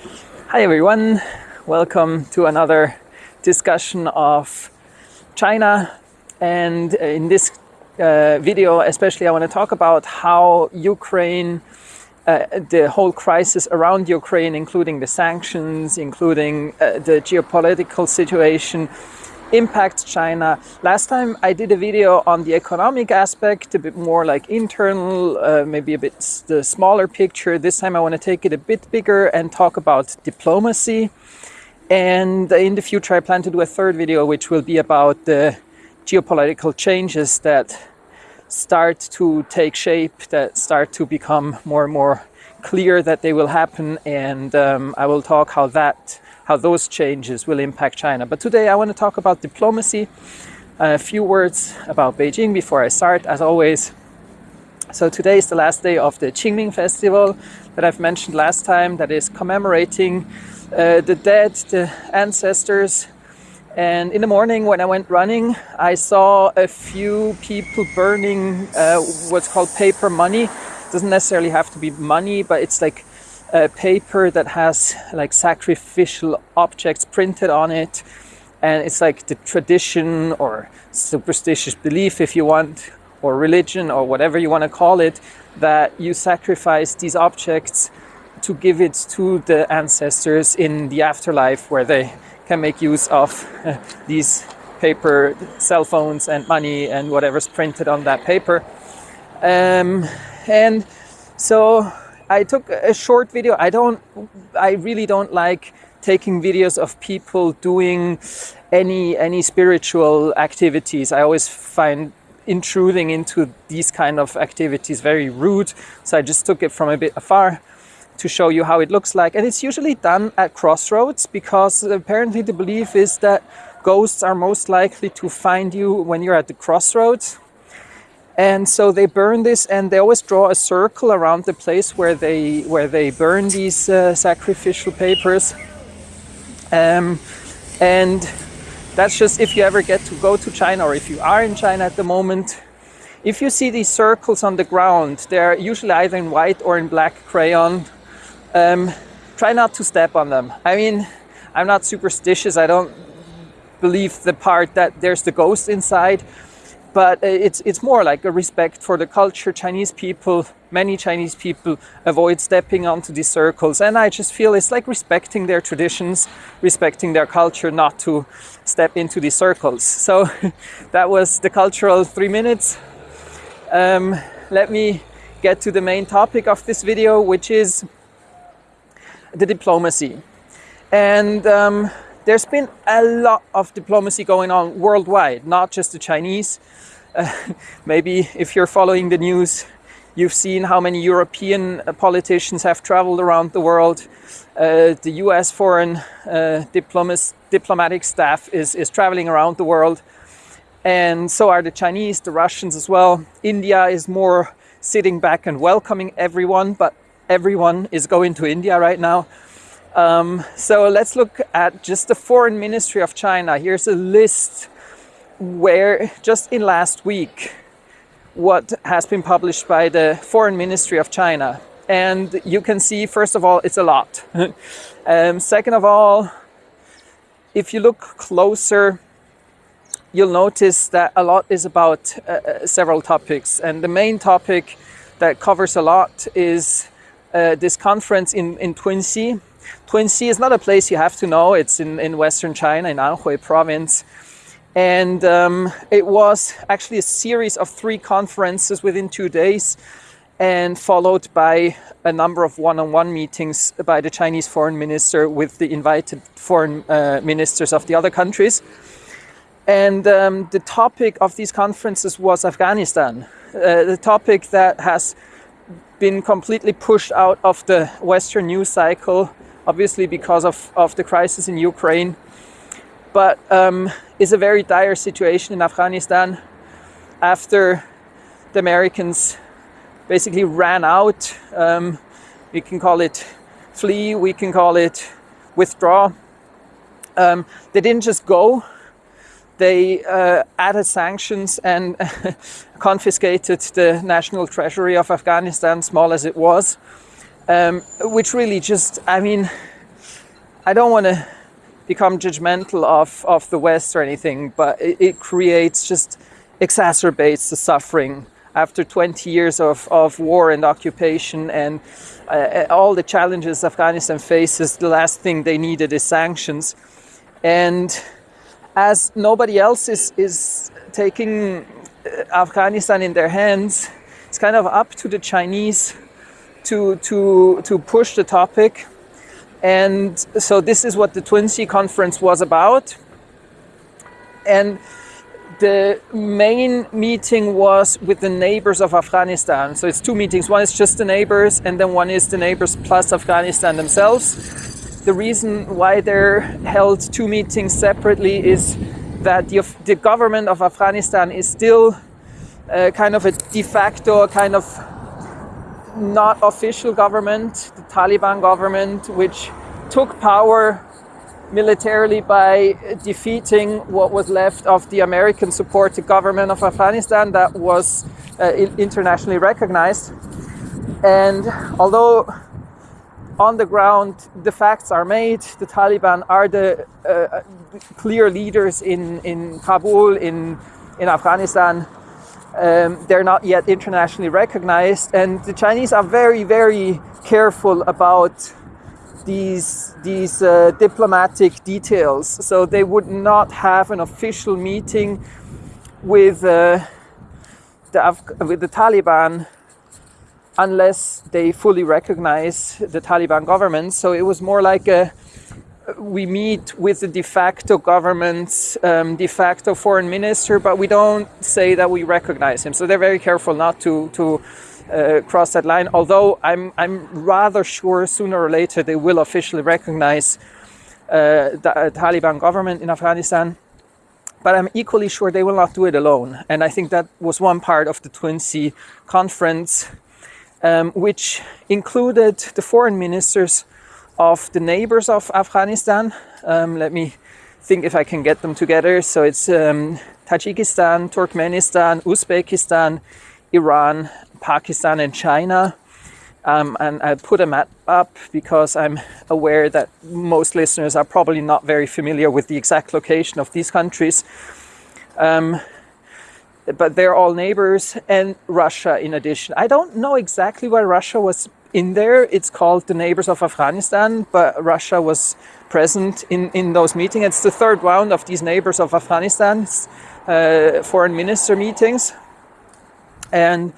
Hi everyone, welcome to another discussion of China. And in this uh, video especially I want to talk about how Ukraine uh, the whole crisis around Ukraine including the sanctions including uh, the geopolitical situation impacts China. Last time I did a video on the economic aspect, a bit more like internal, uh, maybe a bit the smaller picture. This time I want to take it a bit bigger and talk about diplomacy. And in the future I plan to do a third video which will be about the geopolitical changes that start to take shape, that start to become more and more clear that they will happen and um, I will talk how that how those changes will impact China. But today I want to talk about diplomacy. A few words about Beijing before I start, as always. So today is the last day of the Qingming Festival that I've mentioned last time, that is commemorating uh, the dead, the ancestors. And in the morning when I went running, I saw a few people burning uh, what's called paper money. It doesn't necessarily have to be money, but it's like a paper that has like sacrificial objects printed on it and it's like the tradition or superstitious belief if you want or religion or whatever you want to call it that you sacrifice these objects to give it to the ancestors in the afterlife where they can make use of uh, these paper cell phones and money and whatever's printed on that paper. Um, and so I took a short video. I don't, I really don't like taking videos of people doing any any spiritual activities. I always find intruding into these kind of activities very rude. So I just took it from a bit afar to show you how it looks like. And it's usually done at crossroads because apparently the belief is that ghosts are most likely to find you when you're at the crossroads and so they burn this and they always draw a circle around the place where they where they burn these uh, sacrificial papers. Um, and that's just if you ever get to go to China or if you are in China at the moment. If you see these circles on the ground they're usually either in white or in black crayon. Um, try not to step on them. I mean I'm not superstitious. I don't believe the part that there's the ghost inside but uh, it's it's more like a respect for the culture. Chinese people, many Chinese people avoid stepping onto these circles, and I just feel it's like respecting their traditions, respecting their culture, not to step into these circles. So that was the cultural three minutes. Um, let me get to the main topic of this video, which is the diplomacy. And um, there's been a lot of diplomacy going on worldwide, not just the Chinese. Uh, maybe if you're following the news, you've seen how many European uh, politicians have traveled around the world. Uh, the US foreign uh, diplomatic staff is, is traveling around the world. And so are the Chinese, the Russians as well. India is more sitting back and welcoming everyone, but everyone is going to India right now. Um, so let's look at just the foreign ministry of China. Here's a list where just in last week what has been published by the foreign ministry of China. And you can see, first of all, it's a lot. um, second of all, if you look closer, you'll notice that a lot is about uh, uh several topics. And the main topic that covers a lot is uh, this conference in, in Tunxi Tunxi is not a place you have to know. It's in, in western China, in Anhui province. And um, it was actually a series of three conferences within two days and followed by a number of one-on-one -on -one meetings by the Chinese foreign minister with the invited foreign uh, ministers of the other countries. And um, the topic of these conferences was Afghanistan, uh, the topic that has been completely pushed out of the Western news cycle obviously because of, of the crisis in Ukraine, but um, is a very dire situation in Afghanistan after the Americans basically ran out. Um, we can call it flee, we can call it withdraw. Um, they didn't just go, they uh, added sanctions and confiscated the national treasury of Afghanistan, small as it was um, which really just, I mean, I don't want to become judgmental of, of the West or anything, but it, it creates just exacerbates the suffering after 20 years of, of war and occupation and uh, all the challenges Afghanistan faces, the last thing they needed is sanctions. And as nobody else is, is taking uh, Afghanistan in their hands, it's kind of up to the Chinese to, to, to push the topic. And so this is what the Tunxi Conference was about. And the main meeting was with the neighbors of Afghanistan. So it's two meetings. One is just the neighbors, and then one is the neighbors plus Afghanistan themselves. The reason why they're held two meetings separately is that the, the government of Afghanistan is still uh, kind of a de facto, kind of not official government, the Taliban government, which took power militarily by defeating what was left of the American supported government of Afghanistan that was uh, internationally recognized. And although on the ground the facts are made, the Taliban are the uh, clear leaders in, in Kabul, in, in Afghanistan. Um, they're not yet internationally recognized, and the Chinese are very, very careful about these these uh, diplomatic details. So they would not have an official meeting with uh, the Af- with the Taliban unless they fully recognize the Taliban government. So it was more like a we meet with the de facto government's um, de facto foreign minister, but we don't say that we recognize him. So they're very careful not to to uh, cross that line. Although I'm I'm rather sure sooner or later they will officially recognize uh, the uh, Taliban government in Afghanistan. But I'm equally sure they will not do it alone. And I think that was one part of the Tunxi conference, um, which included the foreign ministers of the neighbors of Afghanistan. Um, let me think if I can get them together. So it's um, Tajikistan, Turkmenistan, Uzbekistan, Iran, Pakistan, and China. Um, and I put a map up because I'm aware that most listeners are probably not very familiar with the exact location of these countries. Um, but they're all neighbors, and Russia in addition. I don't know exactly why Russia was in there. It's called the Neighbors of Afghanistan, but Russia was present in, in those meetings. It's the third round of these Neighbors of Afghanistan uh, foreign minister meetings. And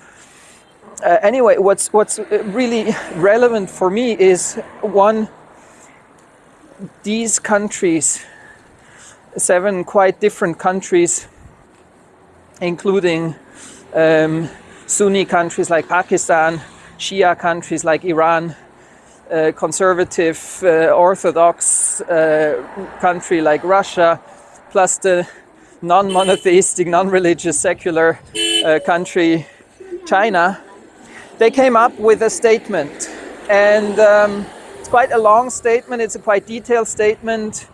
uh, anyway, what's, what's really relevant for me is one, these countries, seven quite different countries, including um, Sunni countries like Pakistan, Shia countries like Iran, uh, conservative, uh, orthodox uh, country like Russia, plus the non monotheistic, non religious, secular uh, country China, they came up with a statement. And um, it's quite a long statement, it's a quite detailed statement.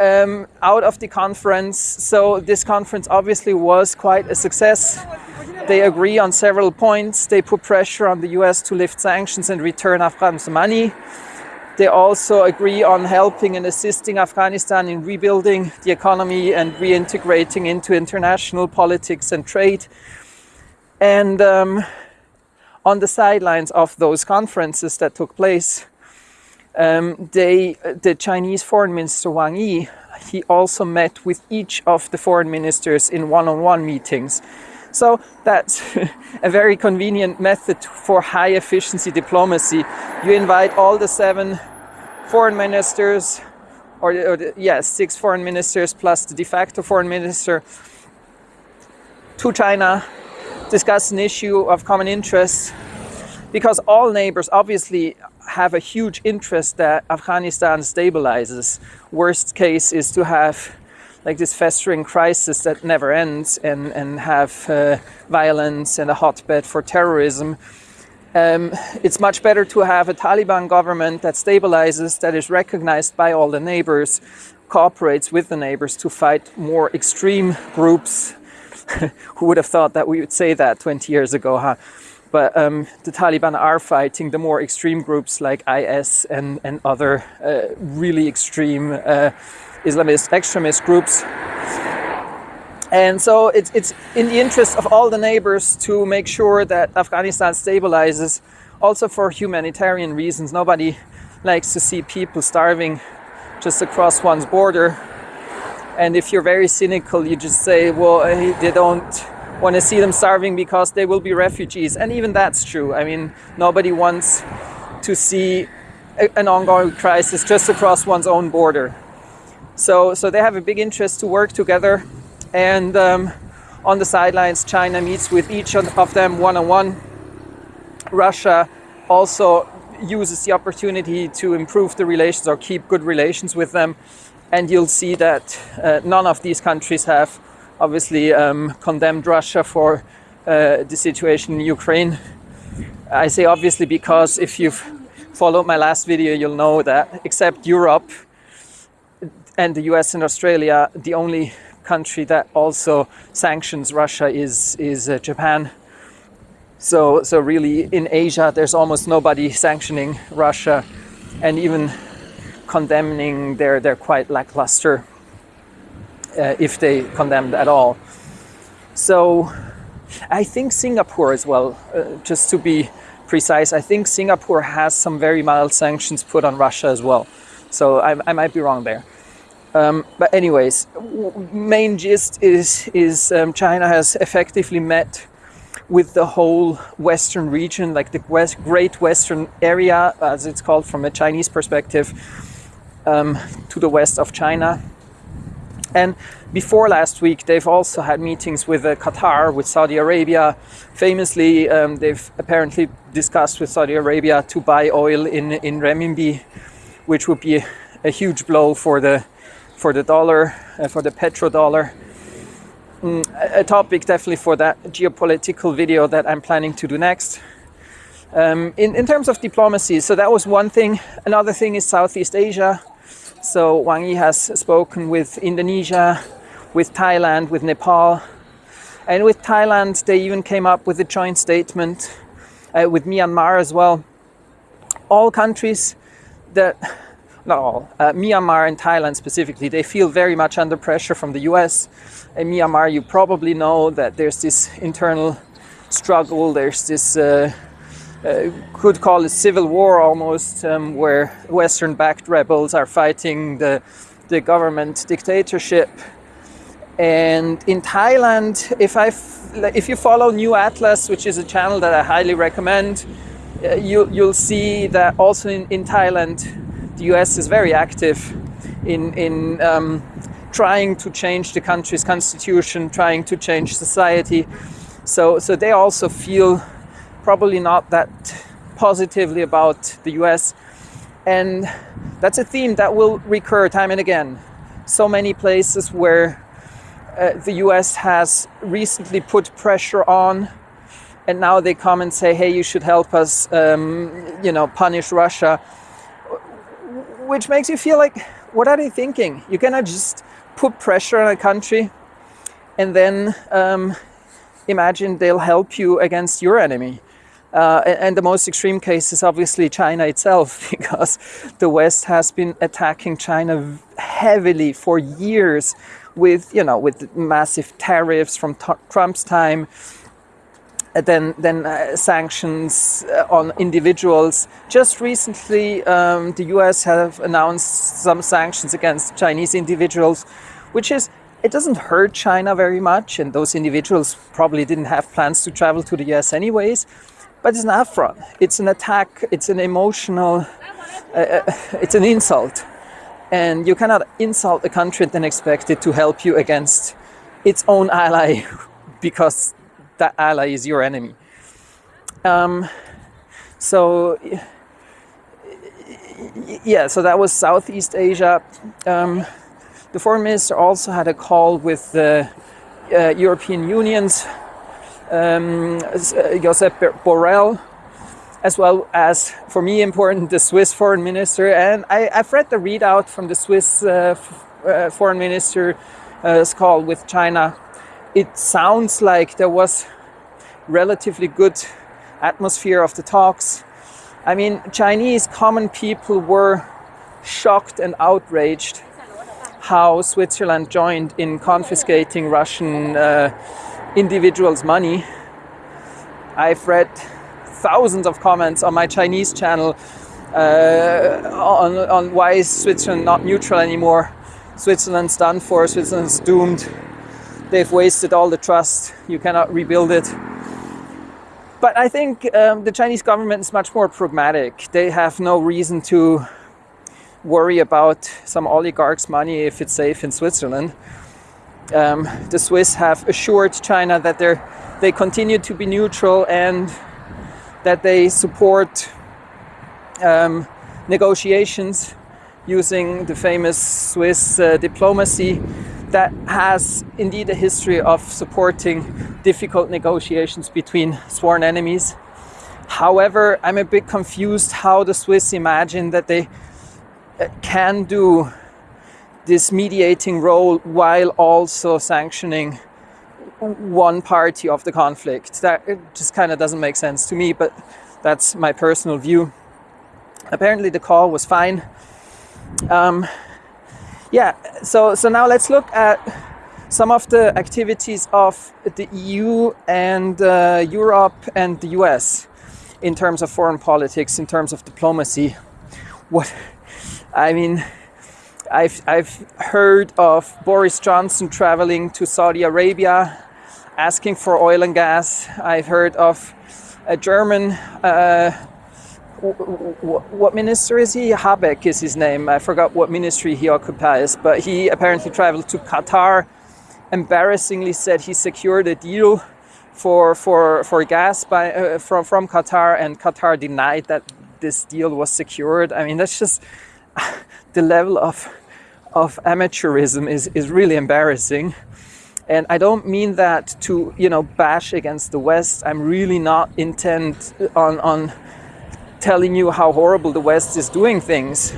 Um, out of the conference. So, this conference obviously was quite a success. They agree on several points. They put pressure on the US to lift sanctions and return Afghans money. They also agree on helping and assisting Afghanistan in rebuilding the economy and reintegrating into international politics and trade. And um, on the sidelines of those conferences that took place, um, they, the Chinese Foreign Minister Wang Yi, he also met with each of the foreign ministers in one-on-one meetings so that's a very convenient method for high efficiency diplomacy. You invite all the seven foreign ministers, or, or yes, six foreign ministers plus the de facto foreign minister to China, discuss an issue of common interest, because all neighbors obviously have a huge interest that Afghanistan stabilizes. Worst case is to have like this festering crisis that never ends and, and have uh, violence and a hotbed for terrorism. Um, it's much better to have a Taliban government that stabilizes, that is recognized by all the neighbors, cooperates with the neighbors to fight more extreme groups. Who would have thought that we would say that 20 years ago, huh? but um, the Taliban are fighting the more extreme groups like IS and, and other uh, really extreme uh, Islamist extremist groups. And so it's, it's in the interest of all the neighbors to make sure that Afghanistan stabilizes, also for humanitarian reasons. Nobody likes to see people starving just across one's border. And if you're very cynical, you just say, well, eh, they don't want to see them starving because they will be refugees. And even that's true. I mean, nobody wants to see an ongoing crisis just across one's own border. So, so they have a big interest to work together. And um, on the sidelines, China meets with each of them one on one. Russia also uses the opportunity to improve the relations or keep good relations with them. And you'll see that uh, none of these countries have obviously um, condemned Russia for uh, the situation in Ukraine. I say obviously because if you've followed my last video, you'll know that except Europe and the US and Australia, the only country that also sanctions Russia is, is uh, Japan. So, so really in Asia, there's almost nobody sanctioning Russia and even condemning their, their quite lackluster uh, if they condemned at all. So I think Singapore as well, uh, just to be precise, I think Singapore has some very mild sanctions put on Russia as well. So I, I might be wrong there. Um, but anyways, main gist is, is um, China has effectively met with the whole Western region, like the West, Great Western Area, as it's called from a Chinese perspective, um, to the west of China. And before last week, they've also had meetings with uh, Qatar, with Saudi Arabia. Famously, um, they've apparently discussed with Saudi Arabia to buy oil in, in renminbi, which would be a, a huge blow for the, for the dollar, uh, for the petrodollar. Mm, a topic definitely for that geopolitical video that I'm planning to do next. Um, in, in terms of diplomacy, so that was one thing. Another thing is Southeast Asia. So Wang Yi has spoken with Indonesia, with Thailand, with Nepal. And with Thailand, they even came up with a joint statement uh, with Myanmar as well. All countries that, not all, uh, Myanmar and Thailand specifically, they feel very much under pressure from the US. In Myanmar, you probably know that there's this internal struggle, there's this uh, uh, could call it civil war almost, um, where Western-backed rebels are fighting the, the government dictatorship. And in Thailand, if, I if you follow New Atlas, which is a channel that I highly recommend, uh, you, you'll see that also in, in Thailand, the US is very active in, in um, trying to change the country's constitution, trying to change society. So, so they also feel probably not that positively about the US. And that's a theme that will recur time and again. So many places where uh, the US has recently put pressure on and now they come and say, hey, you should help us, um, you know, punish Russia. Which makes you feel like, what are they thinking? You cannot just put pressure on a country and then um, imagine they'll help you against your enemy. Uh, and the most extreme case is obviously China itself, because the West has been attacking China heavily for years with, you know, with massive tariffs from Trump's time, and then, then uh, sanctions uh, on individuals. Just recently, um, the US have announced some sanctions against Chinese individuals, which is it doesn't hurt China very much, and those individuals probably didn't have plans to travel to the US anyways but it's an affront. It's an attack. It's an emotional, uh, uh, it's an insult. And you cannot insult a country and then expect it to help you against its own ally because that ally is your enemy. Um, so, yeah, so that was Southeast Asia. Um, the foreign minister also had a call with the uh, European Union's um, Josep Borrell, as well as, for me important, the Swiss foreign minister. And I, have read the readout from the Swiss uh, uh, foreign minister's uh, call with China. It sounds like there was relatively good atmosphere of the talks. I mean, Chinese common people were shocked and outraged how Switzerland joined in confiscating Russian uh, individuals' money. I've read thousands of comments on my Chinese channel uh, on, on why is Switzerland not neutral anymore. Switzerland's done for, Switzerland's doomed. They've wasted all the trust, you cannot rebuild it. But I think um, the Chinese government is much more pragmatic. They have no reason to worry about some oligarch's money if it's safe in Switzerland. Um, the Swiss have assured China that they they continue to be neutral and that they support um, negotiations using the famous Swiss uh, diplomacy that has indeed a history of supporting difficult negotiations between sworn enemies. However, I'm a bit confused how the Swiss imagine that they uh, can do this mediating role while also sanctioning one party of the conflict. That just kind of doesn't make sense to me, but that's my personal view. Apparently, the call was fine. Um, yeah, so so now let's look at some of the activities of the EU and uh, Europe and the US in terms of foreign politics, in terms of diplomacy. What I mean, I've I've heard of Boris Johnson traveling to Saudi Arabia, asking for oil and gas. I've heard of a German. Uh, what minister is he? Habeck is his name. I forgot what ministry he occupies, but he apparently traveled to Qatar. Embarrassingly said he secured a deal for for for gas by uh, from from Qatar, and Qatar denied that this deal was secured. I mean, that's just the level of of amateurism is is really embarrassing. And I don't mean that to you know bash against the West. I'm really not intent on on telling you how horrible the West is doing things.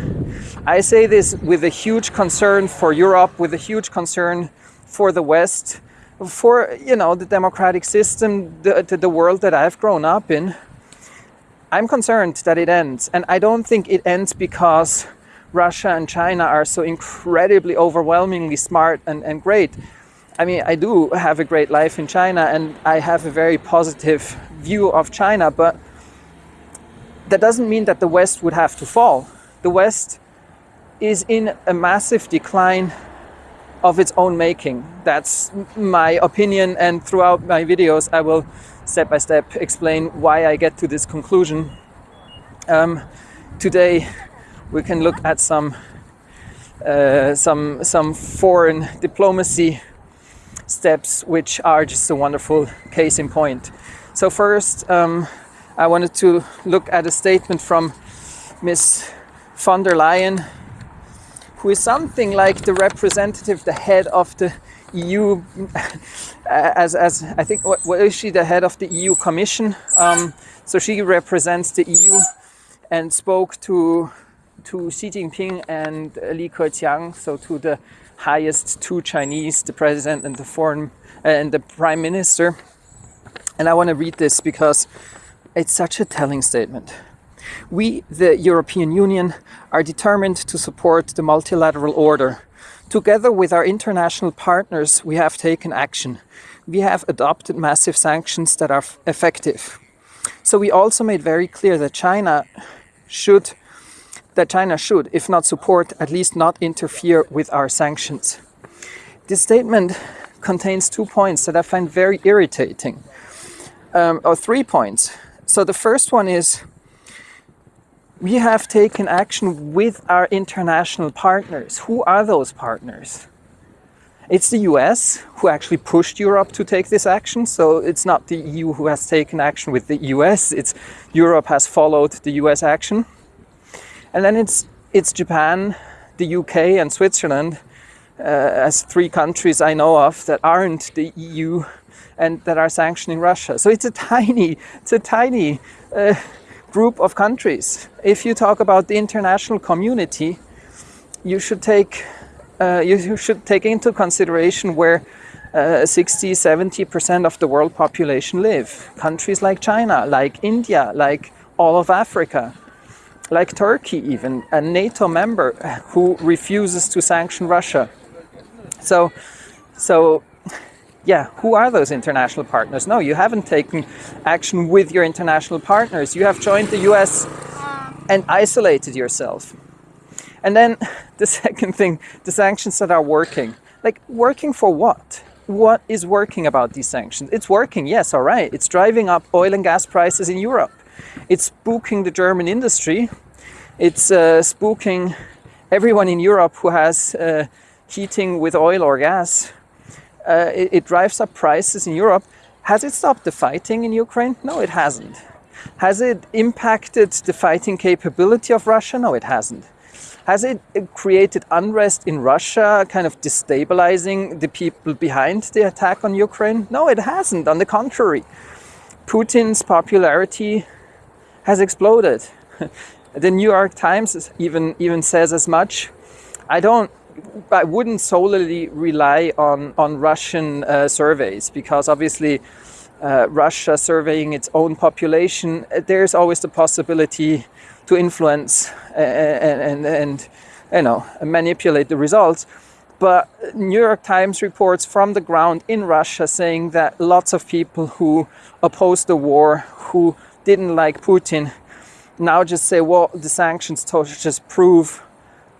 I say this with a huge concern for Europe, with a huge concern for the West, for you know the democratic system, the, the world that I've grown up in. I'm concerned that it ends, and I don't think it ends because Russia and China are so incredibly overwhelmingly smart and, and great. I mean, I do have a great life in China and I have a very positive view of China, but that doesn't mean that the West would have to fall. The West is in a massive decline of its own making. That's my opinion, and throughout my videos, I will step by step explain why I get to this conclusion. Um, today, we can look at some uh, some some foreign diplomacy steps, which are just a wonderful case in point. So first. Um, I wanted to look at a statement from Miss von der Leyen, who is something like the representative, the head of the EU, as, as I think, what, what is she, the head of the EU Commission? Um, so she represents the EU and spoke to, to Xi Jinping and Li Keqiang, so to the highest two Chinese, the president and the foreign uh, and the prime minister. And I want to read this because it's such a telling statement. We, the European Union, are determined to support the multilateral order. Together with our international partners, we have taken action. We have adopted massive sanctions that are effective. So we also made very clear that China should that China should, if not support, at least not interfere with our sanctions. This statement contains two points that I find very irritating, um, or three points. So the first one is we have taken action with our international partners. Who are those partners? It's the US who actually pushed Europe to take this action. So it's not the EU who has taken action with the US, it's Europe has followed the US action. And then it's it's Japan, the UK and Switzerland uh, as three countries I know of that aren't the EU and that are sanctioning Russia. So it's a tiny, it's a tiny uh, group of countries. If you talk about the international community, you should take uh, you should take into consideration where uh, 60, 70% of the world population live. Countries like China, like India, like all of Africa, like Turkey, even a NATO member who refuses to sanction Russia. So, so yeah, who are those international partners? No, you haven't taken action with your international partners. You have joined the US and isolated yourself. And then the second thing, the sanctions that are working. Like, working for what? What is working about these sanctions? It's working, yes, all right. It's driving up oil and gas prices in Europe. It's spooking the German industry. It's uh, spooking everyone in Europe who has uh, heating with oil or gas. Uh, it, it drives up prices in Europe. Has it stopped the fighting in Ukraine? No, it hasn't. Has it impacted the fighting capability of Russia? No, it hasn't. Has it created unrest in Russia, kind of destabilizing the people behind the attack on Ukraine? No, it hasn't. On the contrary, Putin's popularity has exploded. the New York Times even even says as much. I don't. I wouldn't solely rely on on Russian uh, surveys because obviously. Uh, Russia surveying its own population, there's always the possibility to influence and, and, and you know manipulate the results. But New York Times reports from the ground in Russia saying that lots of people who opposed the war, who didn't like Putin, now just say, well, the sanctions just prove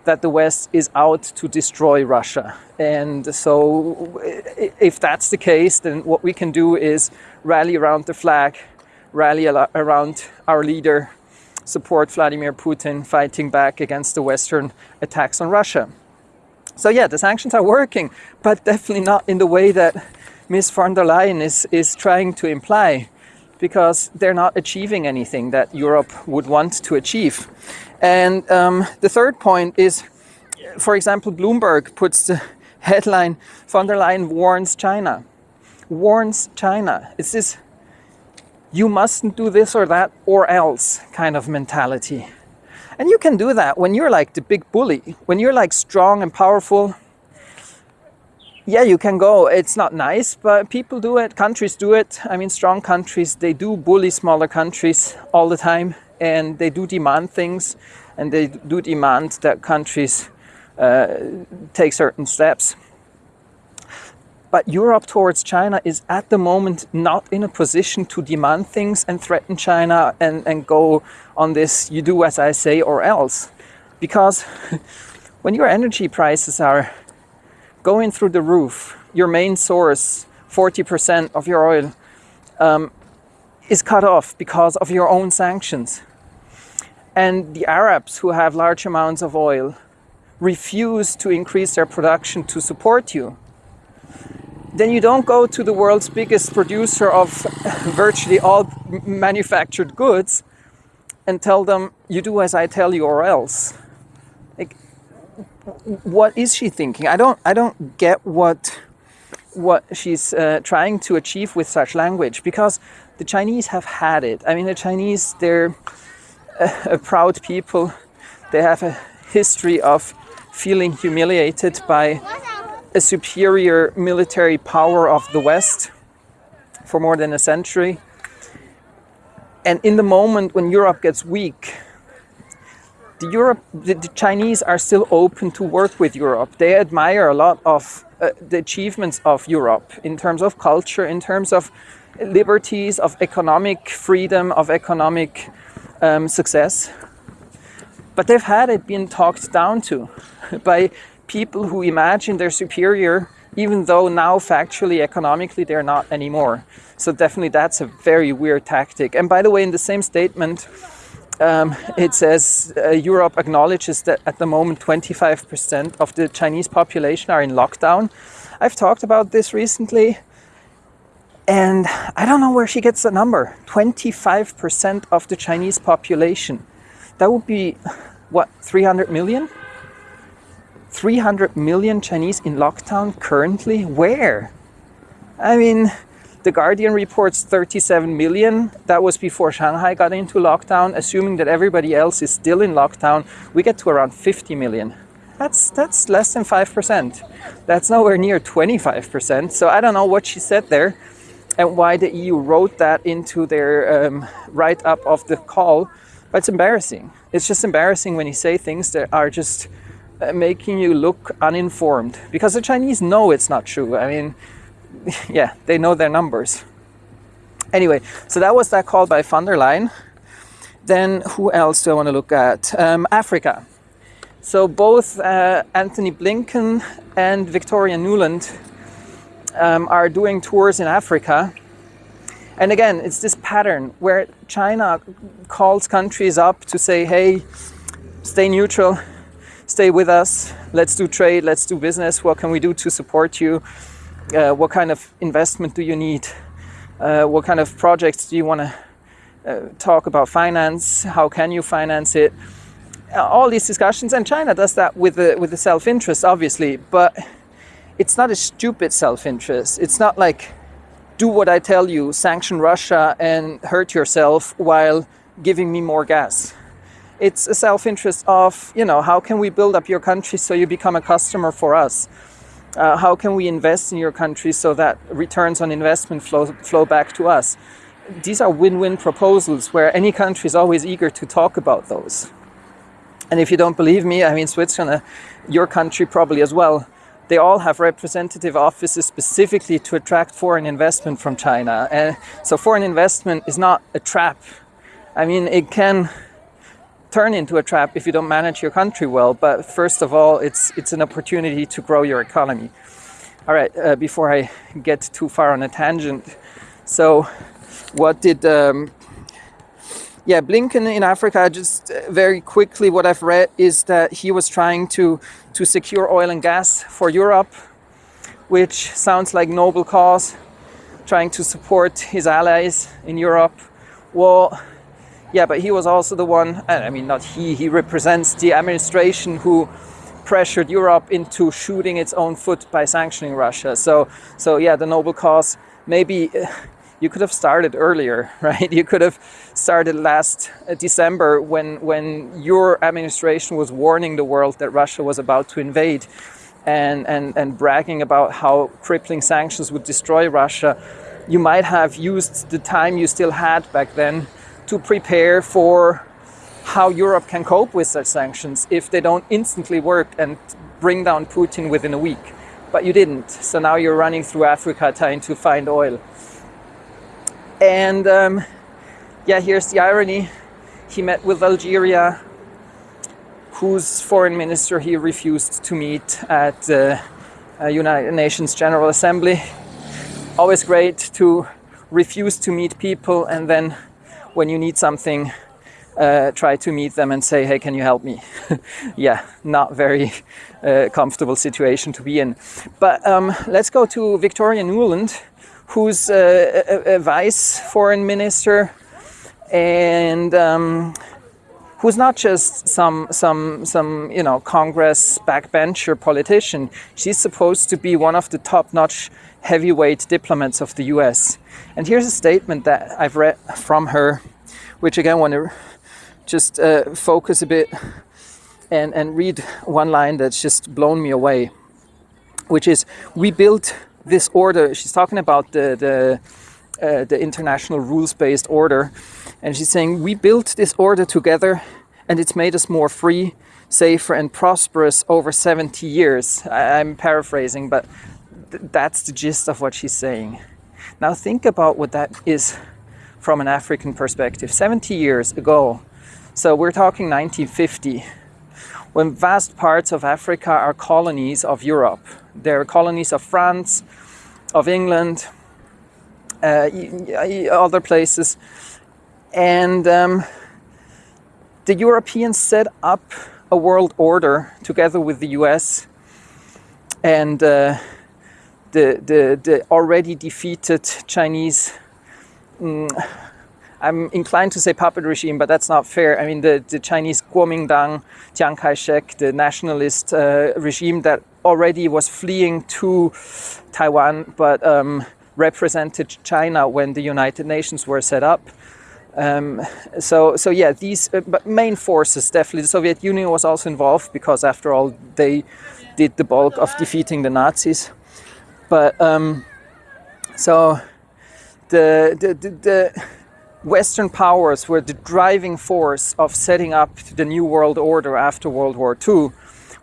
that the West is out to destroy Russia. And so, if that's the case, then what we can do is rally around the flag, rally around our leader, support Vladimir Putin fighting back against the Western attacks on Russia. So, yeah, the sanctions are working, but definitely not in the way that Ms. von der Leyen is, is trying to imply because they're not achieving anything that Europe would want to achieve. And um, the third point is, for example, Bloomberg puts the headline von der Leyen warns China. Warns China. It's this you mustn't do this or that or else kind of mentality. And you can do that when you're like the big bully, when you're like strong and powerful yeah, you can go. It's not nice, but people do it. Countries do it. I mean, strong countries, they do bully smaller countries all the time and they do demand things and they do demand that countries uh, take certain steps. But Europe towards China is at the moment not in a position to demand things and threaten China and, and go on this you do as I say or else. Because when your energy prices are going through the roof, your main source, 40% of your oil, um, is cut off because of your own sanctions. And the Arabs, who have large amounts of oil, refuse to increase their production to support you. Then you don't go to the world's biggest producer of virtually all manufactured goods and tell them, you do as I tell you or else Like, what is she thinking? I don't I don't get what what she's uh, trying to achieve with such language because the Chinese have had it. I mean, the Chinese they're a, a proud people. They have a history of feeling humiliated by a superior military power of the West for more than a century. And in the moment when Europe gets weak, the Europe, the, the, Chinese are still open to work with Europe. They admire a lot of uh, the achievements of Europe in terms of culture, in terms of liberties, of economic freedom, of economic um, success. But they've had it being talked down to by people who imagine they're superior, even though now factually, economically, they're not anymore. So definitely that's a very weird tactic. And by the way, in the same statement, um, it says uh, Europe acknowledges that at the moment 25% of the Chinese population are in lockdown. I've talked about this recently, and I don't know where she gets the number 25% of the Chinese population. That would be what, 300 million? 300 million Chinese in lockdown currently? Where? I mean, the Guardian reports 37 million. That was before Shanghai got into lockdown. Assuming that everybody else is still in lockdown, we get to around 50 million. That's that's less than five percent. That's nowhere near 25%. So I don't know what she said there and why the EU wrote that into their um, write up of the call. But it's embarrassing. It's just embarrassing when you say things that are just uh, making you look uninformed because the Chinese know it's not true. I mean, yeah, they know their numbers. Anyway, so that was that call by von der Leyen. Then who else do I want to look at? Um, Africa. So both uh, Antony Blinken and Victoria Nuland um, are doing tours in Africa. And again, it's this pattern where China calls countries up to say, hey, stay neutral, stay with us, let's do trade, let's do business, what can we do to support you? Uh, what kind of investment do you need? Uh, what kind of projects do you want to uh, talk about finance? How can you finance it? all these discussions, and China does that with the with the self-interest, obviously, but it's not a stupid self-interest. It's not like do what I tell you, sanction Russia and hurt yourself while giving me more gas. It's a self-interest of you know how can we build up your country so you become a customer for us. Uh, how can we invest in your country so that returns on investment flow flow back to us? These are win-win proposals where any country is always eager to talk about those. And if you don't believe me, I mean, Switzerland, your country probably as well, they all have representative offices specifically to attract foreign investment from China. And so foreign investment is not a trap. I mean, it can turn into a trap if you don't manage your country well. But first of all, it's, it's an opportunity to grow your economy. All right, uh, before I get too far on a tangent. So what did um, yeah, Blinken in Africa, just uh, very quickly, what I've read is that he was trying to, to secure oil and gas for Europe, which sounds like noble cause, trying to support his allies in Europe. Well, yeah, but he was also the one, I mean, not he, he represents the administration who pressured Europe into shooting its own foot by sanctioning Russia. So, so yeah, the noble cause maybe uh, you could have started earlier, right? You could have started last uh, December when, when your administration was warning the world that Russia was about to invade and, and, and bragging about how crippling sanctions would destroy Russia. You might have used the time you still had back then to prepare for how Europe can cope with such sanctions if they don't instantly work and bring down Putin within a week. But you didn't. So now you're running through Africa trying to find oil. And um, yeah, here's the irony. He met with Algeria, whose foreign minister he refused to meet at the uh, United Nations General Assembly. Always great to refuse to meet people and then when you need something, uh, try to meet them and say, hey, can you help me? yeah, not very uh, comfortable situation to be in. But um, let's go to Victoria Nuland who's a, a, a vice foreign minister and um, who's not just some some some you know Congress backbencher politician. She's supposed to be one of the top-notch heavyweight diplomats of the U.S. And here's a statement that I've read from her, which again I want to just uh, focus a bit and and read one line that's just blown me away, which is we built this order, she's talking about the, the, uh, the international rules-based order, and she's saying, we built this order together and it's made us more free, safer and prosperous over 70 years. I, I'm paraphrasing, but th that's the gist of what she's saying. Now think about what that is from an African perspective. 70 years ago, so we're talking 1950, when vast parts of Africa are colonies of Europe. They're colonies of France, of England, uh, other places. And um, the Europeans set up a world order together with the US and uh, the, the, the already defeated Chinese mm, I'm inclined to say puppet regime, but that's not fair. I mean, the, the Chinese Kuomintang, Chiang Kai-shek, the nationalist uh, regime that already was fleeing to Taiwan, but um, represented China when the United Nations were set up. Um, so, so yeah, these uh, main forces definitely. The Soviet Union was also involved because, after all, they did the bulk of defeating the Nazis. But um, so the, the, the, the Western powers were the driving force of setting up the New World Order after World War II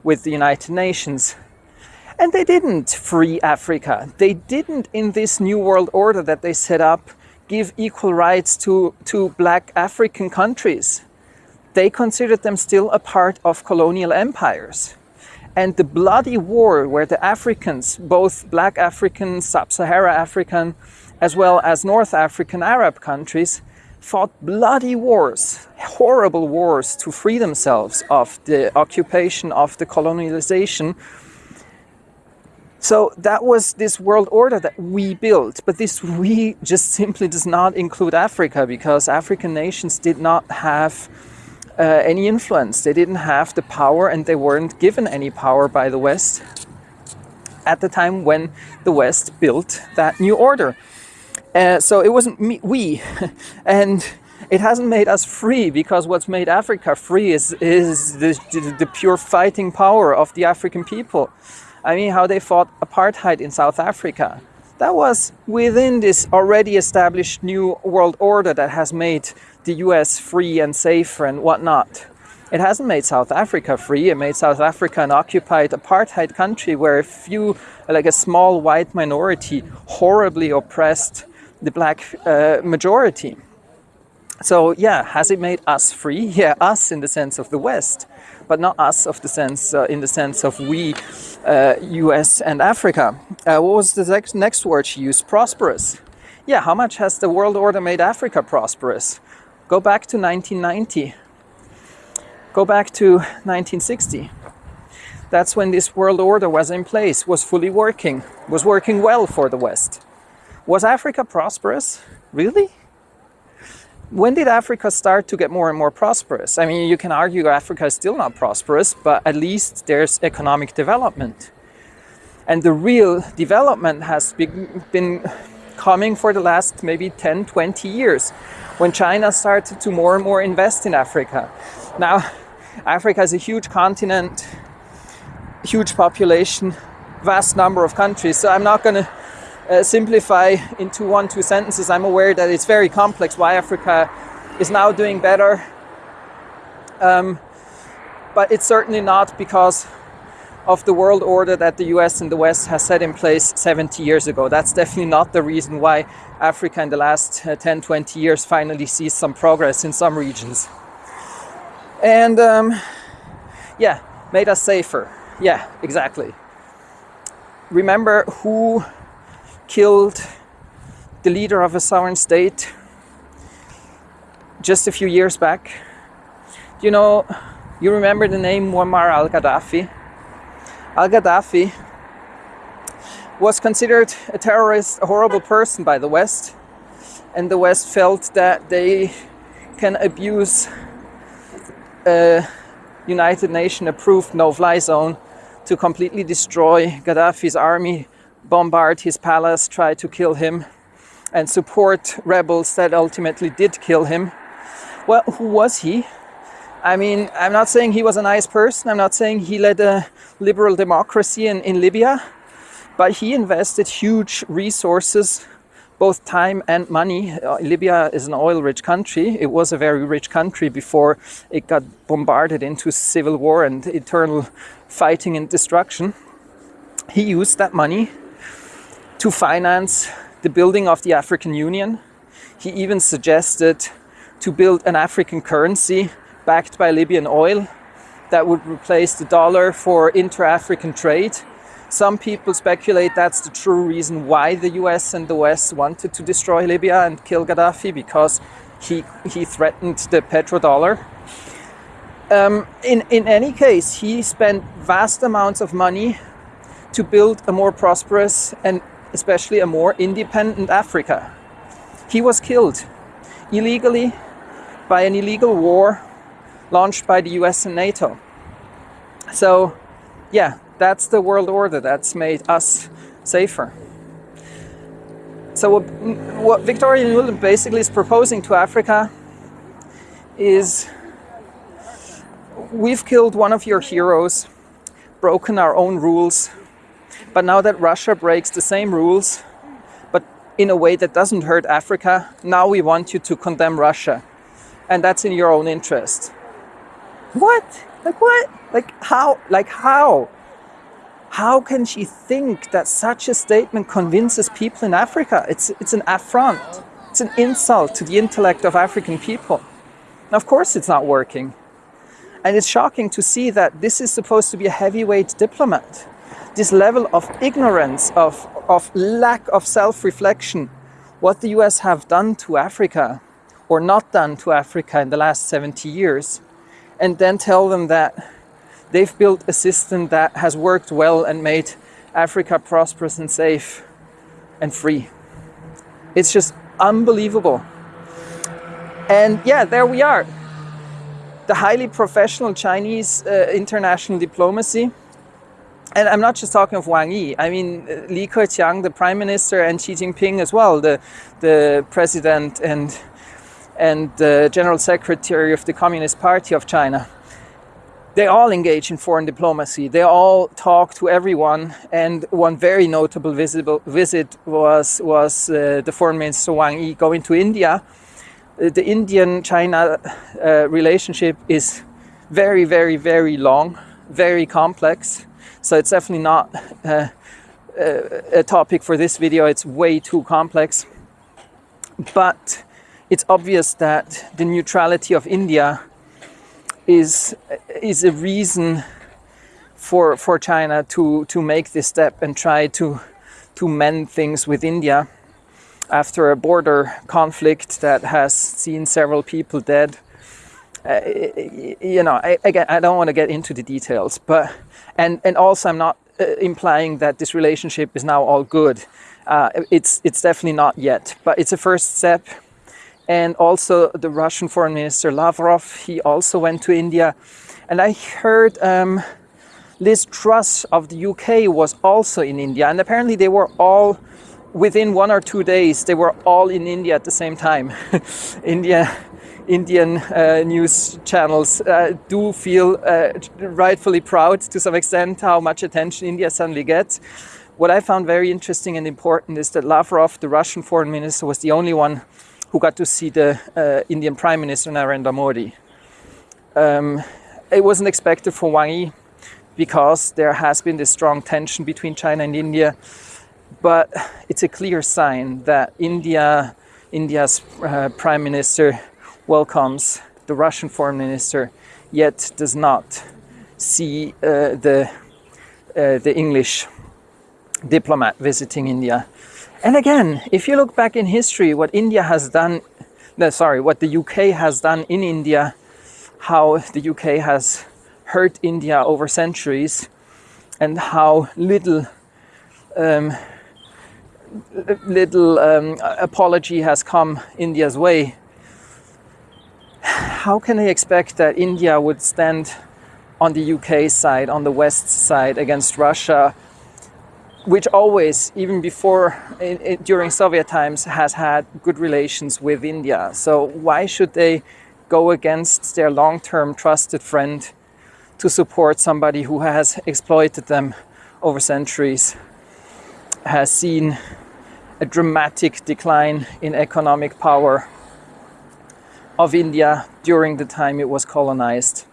with the United Nations. And they didn't free Africa. They didn't, in this New World Order that they set up, give equal rights to, to black African countries. They considered them still a part of colonial empires. And the bloody war where the Africans, both black African, sub-Sahara African, as well as North African Arab countries, fought bloody wars, horrible wars to free themselves of the occupation, of the colonialization. So that was this world order that we built. But this we just simply does not include Africa because African nations did not have uh, any influence. They didn't have the power and they weren't given any power by the West at the time when the West built that new order. Uh, so it wasn't me, we, and it hasn't made us free because what's made Africa free is, is the, the pure fighting power of the African people. I mean, how they fought apartheid in South Africa. That was within this already established new world order that has made the US free and safer and whatnot. It hasn't made South Africa free. It made South Africa an occupied apartheid country where a few, like a small white minority, horribly oppressed the black uh, majority. So yeah, has it made us free? Yeah, us in the sense of the West, but not us of the sense uh, in the sense of we, uh, U.S. and Africa. Uh, what was the next, next word she used? Prosperous. Yeah, how much has the world order made Africa prosperous? Go back to 1990. Go back to 1960. That's when this world order was in place, was fully working, was working well for the West. Was Africa prosperous? Really? When did Africa start to get more and more prosperous? I mean, you can argue Africa is still not prosperous, but at least there's economic development. And the real development has been coming for the last maybe 10, 20 years, when China started to more and more invest in Africa. Now, Africa is a huge continent, huge population, vast number of countries, so I'm not going to uh, simplify into one, two sentences, I'm aware that it's very complex why Africa is now doing better. Um, but it's certainly not because of the world order that the US and the West has set in place 70 years ago. That's definitely not the reason why Africa in the last uh, 10, 20 years finally sees some progress in some regions. And um, yeah, made us safer. Yeah, exactly. Remember who killed the leader of a sovereign state just a few years back. You know, you remember the name Muammar al-Gaddafi? Al-Gaddafi was considered a terrorist, a horrible person by the West. And the West felt that they can abuse a United Nations approved no-fly zone to completely destroy Gaddafi's army bombard his palace, try to kill him, and support rebels that ultimately did kill him. Well, who was he? I mean, I'm not saying he was a nice person, I'm not saying he led a liberal democracy in, in Libya, but he invested huge resources, both time and money. Uh, Libya is an oil-rich country. It was a very rich country before it got bombarded into civil war and eternal fighting and destruction. He used that money to finance the building of the African Union. He even suggested to build an African currency backed by Libyan oil that would replace the dollar for inter-African trade. Some people speculate that's the true reason why the US and the West wanted to destroy Libya and kill Gaddafi because he, he threatened the petrodollar. Um, in, in any case, he spent vast amounts of money to build a more prosperous and especially a more independent Africa. He was killed illegally by an illegal war launched by the US and NATO. So yeah, that's the world order that's made us safer. So what, what Victoria Nuland basically is proposing to Africa is we've killed one of your heroes, broken our own rules, but now that Russia breaks the same rules, but in a way that doesn't hurt Africa, now we want you to condemn Russia. And that's in your own interest. What? Like what? Like how? Like how? How can she think that such a statement convinces people in Africa? It's, it's an affront. It's an insult to the intellect of African people. And of course it's not working. And it's shocking to see that this is supposed to be a heavyweight diplomat. This level of ignorance, of, of lack of self-reflection, what the US have done to Africa or not done to Africa in the last 70 years, and then tell them that they've built a system that has worked well and made Africa prosperous and safe and free. It's just unbelievable. And yeah, there we are. The highly professional Chinese uh, international diplomacy. And I'm not just talking of Wang Yi. I mean, uh, Li Keqiang, the prime minister, and Xi Jinping as well, the, the president and, and the general secretary of the Communist Party of China they all engage in foreign diplomacy. They all talk to everyone. And one very notable visible visit was, was uh, the foreign minister Wang Yi going to India. Uh, the Indian-China uh, relationship is very, very, very long, very complex. So it's definitely not uh, a topic for this video. It's way too complex. But it's obvious that the neutrality of India is is a reason for for China to to make this step and try to to mend things with India after a border conflict that has seen several people dead. Uh, you know, I, again, I don't want to get into the details, but and and also I'm not uh, implying that this relationship is now all good. Uh, it's it's definitely not yet, but it's a first step and also the Russian foreign minister Lavrov, he also went to India. And I heard um, Liz Truss of the UK was also in India, and apparently they were all within one or two days. They were all in India at the same time. India, Indian uh, news channels uh, do feel uh, rightfully proud to some extent how much attention India suddenly gets. What I found very interesting and important is that Lavrov, the Russian foreign minister, was the only one who got to see the uh, Indian Prime Minister Narendra Modi. Um, it wasn't expected for Wang Yi because there has been this strong tension between China and India, but it's a clear sign that India, India's uh, Prime Minister welcomes the Russian Foreign Minister, yet does not see uh, the, uh, the English diplomat visiting India and again, if you look back in history, what India has done, no, sorry, what the UK has done in India, how the UK has hurt India over centuries, and how little um, little um, apology has come India's way. How can they expect that India would stand on the UK side, on the West side against Russia which always, even before, during Soviet times, has had good relations with India. So why should they go against their long-term trusted friend to support somebody who has exploited them over centuries, has seen a dramatic decline in economic power of India during the time it was colonized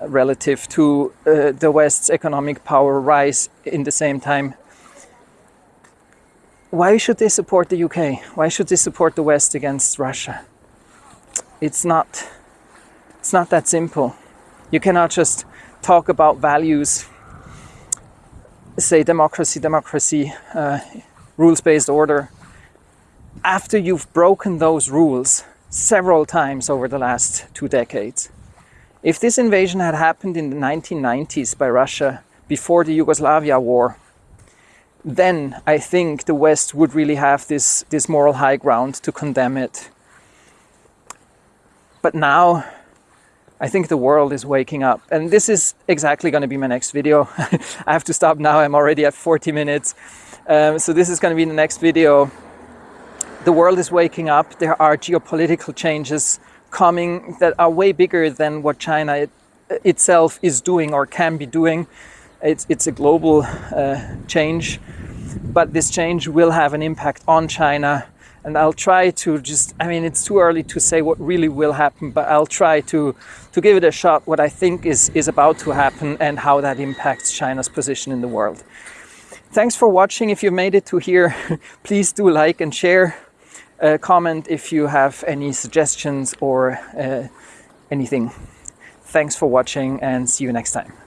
relative to uh, the West's economic power rise in the same time why should they support the UK? Why should they support the West against Russia? It's not, it's not that simple. You cannot just talk about values, say democracy, democracy, uh, rules-based order, after you've broken those rules several times over the last two decades. If this invasion had happened in the 1990s by Russia before the Yugoslavia war, then I think the West would really have this, this moral high ground to condemn it. But now, I think the world is waking up. And this is exactly going to be my next video. I have to stop now, I'm already at 40 minutes. Um, so this is going to be the next video. The world is waking up, there are geopolitical changes coming that are way bigger than what China it, itself is doing or can be doing. It's, it's a global uh, change, but this change will have an impact on China. And I'll try to just, I mean, it's too early to say what really will happen, but I'll try to, to give it a shot what I think is, is about to happen and how that impacts China's position in the world. Thanks for watching. If you made it to here, please do like and share. Uh, comment if you have any suggestions or uh, anything. Thanks for watching and see you next time.